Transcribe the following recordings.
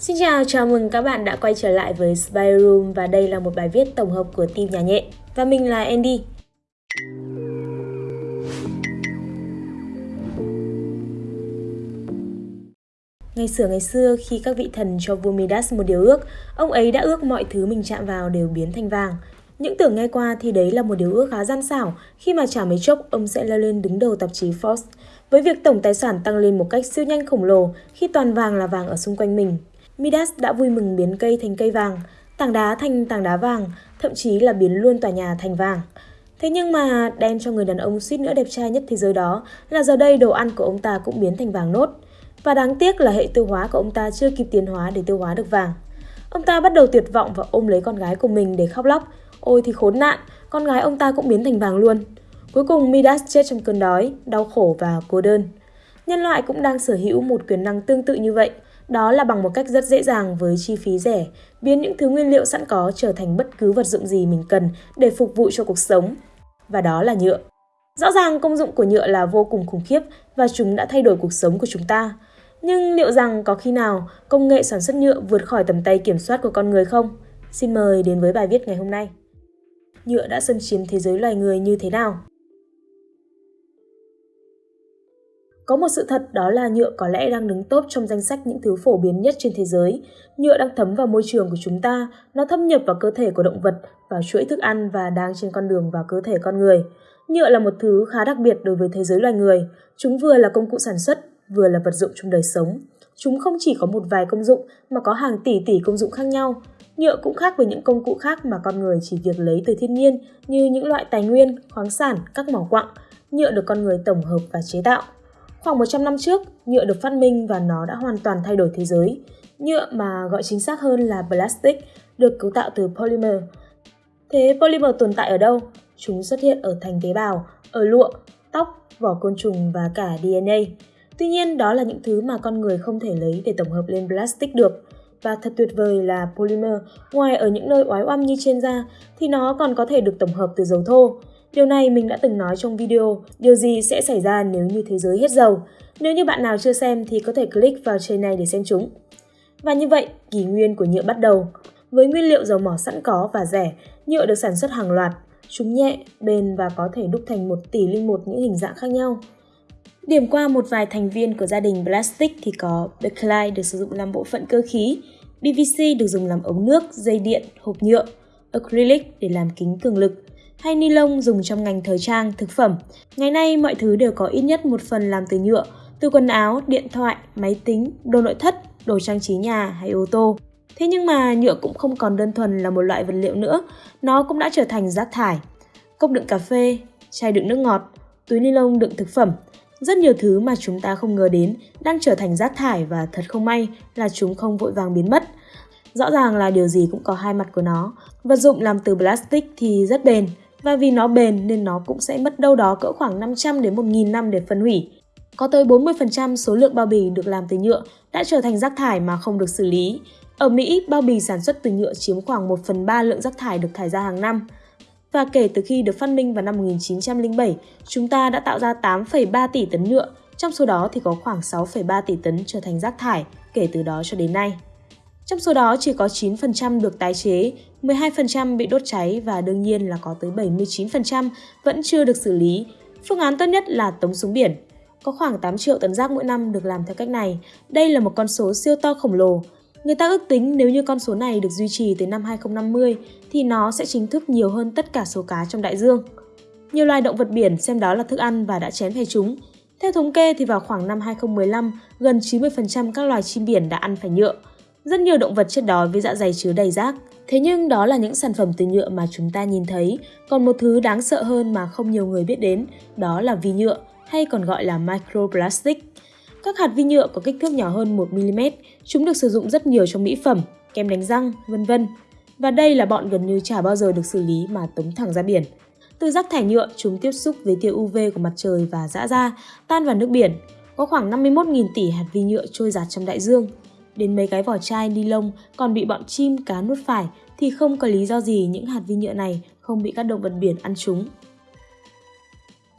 Xin chào, chào mừng các bạn đã quay trở lại với Spy Room và đây là một bài viết tổng hợp của team nhà nhện và mình là Andy. Ngày xưa ngày xưa khi các vị thần cho vua Midas một điều ước, ông ấy đã ước mọi thứ mình chạm vào đều biến thành vàng. Những tưởng nghe qua thì đấy là một điều ước khá gian xảo khi mà chả mấy chốc ông sẽ leo lên đứng đầu tạp chí Forbes với việc tổng tài sản tăng lên một cách siêu nhanh khổng lồ khi toàn vàng là vàng ở xung quanh mình. Midas đã vui mừng biến cây thành cây vàng, tảng đá thành tảng đá vàng, thậm chí là biến luôn tòa nhà thành vàng. Thế nhưng mà đen cho người đàn ông suýt nữa đẹp trai nhất thế giới đó là giờ đây đồ ăn của ông ta cũng biến thành vàng nốt. Và đáng tiếc là hệ tiêu hóa của ông ta chưa kịp tiến hóa để tiêu hóa được vàng. Ông ta bắt đầu tuyệt vọng và ôm lấy con gái của mình để khóc lóc. Ôi thì khốn nạn, con gái ông ta cũng biến thành vàng luôn. Cuối cùng Midas chết trong cơn đói, đau khổ và cô đơn. Nhân loại cũng đang sở hữu một quyền năng tương tự như vậy. Đó là bằng một cách rất dễ dàng với chi phí rẻ, biến những thứ nguyên liệu sẵn có trở thành bất cứ vật dụng gì mình cần để phục vụ cho cuộc sống. Và đó là nhựa. Rõ ràng công dụng của nhựa là vô cùng khủng khiếp và chúng đã thay đổi cuộc sống của chúng ta. Nhưng liệu rằng có khi nào công nghệ sản xuất nhựa vượt khỏi tầm tay kiểm soát của con người không? Xin mời đến với bài viết ngày hôm nay. Nhựa đã xâm chiếm thế giới loài người như thế nào? Có một sự thật đó là nhựa có lẽ đang đứng top trong danh sách những thứ phổ biến nhất trên thế giới. Nhựa đang thấm vào môi trường của chúng ta, nó thâm nhập vào cơ thể của động vật, vào chuỗi thức ăn và đang trên con đường vào cơ thể con người. Nhựa là một thứ khá đặc biệt đối với thế giới loài người. Chúng vừa là công cụ sản xuất, vừa là vật dụng trong đời sống. Chúng không chỉ có một vài công dụng mà có hàng tỷ tỷ công dụng khác nhau. Nhựa cũng khác với những công cụ khác mà con người chỉ việc lấy từ thiên nhiên như những loại tài nguyên, khoáng sản, các mỏ quặng. Nhựa được con người tổng hợp và chế tạo. Khoảng 100 năm trước, nhựa được phát minh và nó đã hoàn toàn thay đổi thế giới. Nhựa mà gọi chính xác hơn là plastic được cấu tạo từ polymer. Thế polymer tồn tại ở đâu? Chúng xuất hiện ở thành tế bào, ở lụa, tóc, vỏ côn trùng và cả DNA. Tuy nhiên, đó là những thứ mà con người không thể lấy để tổng hợp lên plastic được. Và thật tuyệt vời là polymer, ngoài ở những nơi oái oăm như trên da, thì nó còn có thể được tổng hợp từ dầu thô. Điều này mình đã từng nói trong video, điều gì sẽ xảy ra nếu như thế giới hết dầu. Nếu như bạn nào chưa xem thì có thể click vào trên này để xem chúng. Và như vậy, kỷ nguyên của nhựa bắt đầu. Với nguyên liệu dầu mỏ sẵn có và rẻ, nhựa được sản xuất hàng loạt. Chúng nhẹ, bền và có thể đúc thành một tỷ linh một những hình dạng khác nhau. Điểm qua một vài thành viên của gia đình plastic thì có Bakelite được sử dụng làm bộ phận cơ khí, PVC được dùng làm ống nước, dây điện, hộp nhựa, acrylic để làm kính cường lực, hay ni lông dùng trong ngành thời trang, thực phẩm. Ngày nay mọi thứ đều có ít nhất một phần làm từ nhựa, từ quần áo, điện thoại, máy tính, đồ nội thất, đồ trang trí nhà hay ô tô. Thế nhưng mà nhựa cũng không còn đơn thuần là một loại vật liệu nữa, nó cũng đã trở thành rác thải. Cốc đựng cà phê, chai đựng nước ngọt, túi ni lông đựng thực phẩm, rất nhiều thứ mà chúng ta không ngờ đến đang trở thành rác thải và thật không may là chúng không vội vàng biến mất. Rõ ràng là điều gì cũng có hai mặt của nó. Vật dụng làm từ plastic thì rất bền, và vì nó bền nên nó cũng sẽ mất đâu đó cỡ khoảng 500 đến 1.000 năm để phân hủy. Có tới 40% số lượng bao bì được làm từ nhựa đã trở thành rác thải mà không được xử lý. Ở Mỹ, bao bì sản xuất từ nhựa chiếm khoảng 1 phần 3 lượng rác thải được thải ra hàng năm. Và kể từ khi được phát minh vào năm 1907, chúng ta đã tạo ra 8,3 tỷ tấn nhựa, trong số đó thì có khoảng 6,3 tỷ tấn trở thành rác thải kể từ đó cho đến nay. Trong số đó chỉ có 9% được tái chế, 12% bị đốt cháy và đương nhiên là có tới 79% vẫn chưa được xử lý. Phương án tốt nhất là tống xuống biển. Có khoảng 8 triệu tấn rác mỗi năm được làm theo cách này. Đây là một con số siêu to khổng lồ. Người ta ước tính nếu như con số này được duy trì tới năm 2050 thì nó sẽ chính thức nhiều hơn tất cả số cá trong đại dương. Nhiều loài động vật biển xem đó là thức ăn và đã chén phải chúng. Theo thống kê thì vào khoảng năm 2015, gần 90% các loài chim biển đã ăn phải nhựa. Rất nhiều động vật chết đói với dạ dày chứa đầy rác. Thế nhưng đó là những sản phẩm từ nhựa mà chúng ta nhìn thấy. Còn một thứ đáng sợ hơn mà không nhiều người biết đến, đó là vi nhựa, hay còn gọi là microplastic. Các hạt vi nhựa có kích thước nhỏ hơn 1mm, chúng được sử dụng rất nhiều trong mỹ phẩm, kem đánh răng, vân vân. Và đây là bọn gần như chả bao giờ được xử lý mà tống thẳng ra biển. Từ rác thải nhựa, chúng tiếp xúc với tia UV của mặt trời và dã ra, tan vào nước biển. Có khoảng 51.000 tỷ hạt vi nhựa trôi giạt trong đại dương, đến mấy cái vỏ chai ni lông còn bị bọn chim cá nuốt phải thì không có lý do gì những hạt vi nhựa này không bị các động vật biển ăn chúng.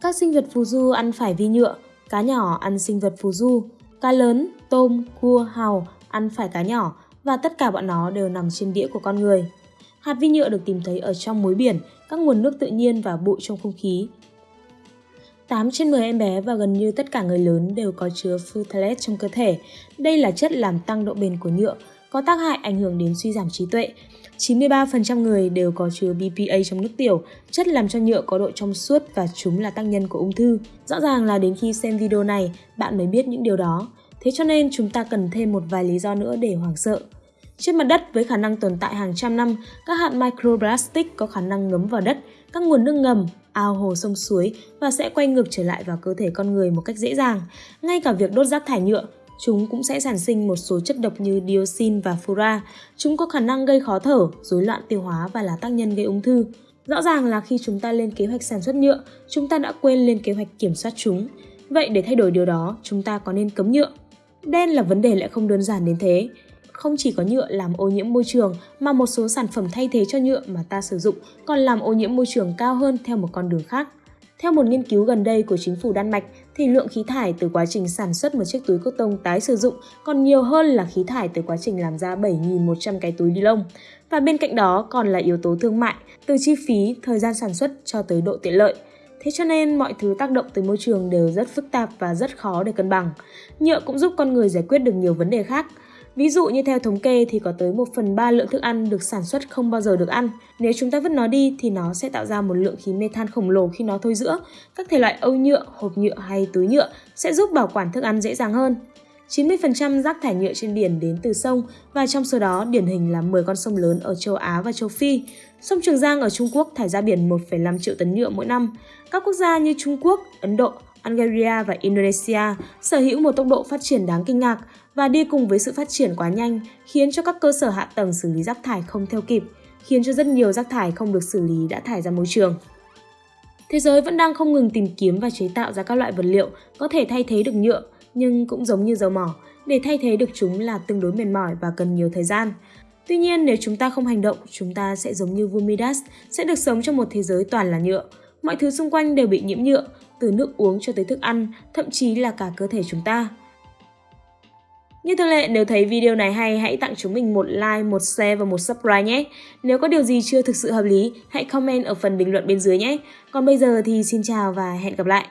Các sinh vật phù du ăn phải vi nhựa, cá nhỏ ăn sinh vật phù du, cá lớn, tôm, cua, hào ăn phải cá nhỏ và tất cả bọn nó đều nằm trên đĩa của con người. Hạt vi nhựa được tìm thấy ở trong muối biển, các nguồn nước tự nhiên và bụi trong không khí. 8 trên 10 em bé và gần như tất cả người lớn đều có chứa phthalate trong cơ thể. Đây là chất làm tăng độ bền của nhựa, có tác hại ảnh hưởng đến suy giảm trí tuệ. 93% người đều có chứa BPA trong nước tiểu, chất làm cho nhựa có độ trong suốt và chúng là tác nhân của ung thư. Rõ ràng là đến khi xem video này, bạn mới biết những điều đó. Thế cho nên chúng ta cần thêm một vài lý do nữa để hoảng sợ. Trên mặt đất với khả năng tồn tại hàng trăm năm, các hạt microplastic có khả năng ngấm vào đất, các nguồn nước ngầm, ao hồ sông suối và sẽ quay ngược trở lại vào cơ thể con người một cách dễ dàng. Ngay cả việc đốt rác thải nhựa, chúng cũng sẽ sản sinh một số chất độc như dioxin và fura. Chúng có khả năng gây khó thở, rối loạn tiêu hóa và là tác nhân gây ung thư. Rõ ràng là khi chúng ta lên kế hoạch sản xuất nhựa, chúng ta đã quên lên kế hoạch kiểm soát chúng. Vậy để thay đổi điều đó, chúng ta có nên cấm nhựa? Đen là vấn đề lại không đơn giản đến thế. Không chỉ có nhựa làm ô nhiễm môi trường mà một số sản phẩm thay thế cho nhựa mà ta sử dụng còn làm ô nhiễm môi trường cao hơn theo một con đường khác. Theo một nghiên cứu gần đây của chính phủ Đan Mạch, thì lượng khí thải từ quá trình sản xuất một chiếc túi cotton tái sử dụng còn nhiều hơn là khí thải từ quá trình làm ra 7.100 cái túi ni lông. Và bên cạnh đó còn là yếu tố thương mại, từ chi phí, thời gian sản xuất cho tới độ tiện lợi. Thế cho nên mọi thứ tác động tới môi trường đều rất phức tạp và rất khó để cân bằng. Nhựa cũng giúp con người giải quyết được nhiều vấn đề khác. Ví dụ như theo thống kê thì có tới 1 phần 3 lượng thức ăn được sản xuất không bao giờ được ăn. Nếu chúng ta vứt nó đi thì nó sẽ tạo ra một lượng khí mê-than khổng lồ khi nó thôi giữa. Các thể loại âu nhựa, hộp nhựa hay túi nhựa sẽ giúp bảo quản thức ăn dễ dàng hơn. 90% rác thải nhựa trên biển đến từ sông và trong số đó điển hình là 10 con sông lớn ở châu Á và châu Phi. Sông Trường Giang ở Trung Quốc thải ra biển 1,5 triệu tấn nhựa mỗi năm. Các quốc gia như Trung Quốc, Ấn Độ, Algeria và Indonesia sở hữu một tốc độ phát triển đáng kinh ngạc và đi cùng với sự phát triển quá nhanh khiến cho các cơ sở hạ tầng xử lý rác thải không theo kịp, khiến cho rất nhiều rác thải không được xử lý đã thải ra môi trường. Thế giới vẫn đang không ngừng tìm kiếm và chế tạo ra các loại vật liệu có thể thay thế được nhựa, nhưng cũng giống như dầu mỏ, để thay thế được chúng là tương đối mệt mỏi và cần nhiều thời gian. Tuy nhiên, nếu chúng ta không hành động, chúng ta sẽ giống như Vumidas sẽ được sống trong một thế giới toàn là nhựa. Mọi thứ xung quanh đều bị nhiễm nhựa, từ nước uống cho tới thức ăn, thậm chí là cả cơ thể chúng ta. Như thường lệ, nếu thấy video này hay, hãy tặng chúng mình một like, một share và một subscribe nhé. Nếu có điều gì chưa thực sự hợp lý, hãy comment ở phần bình luận bên dưới nhé. Còn bây giờ thì xin chào và hẹn gặp lại.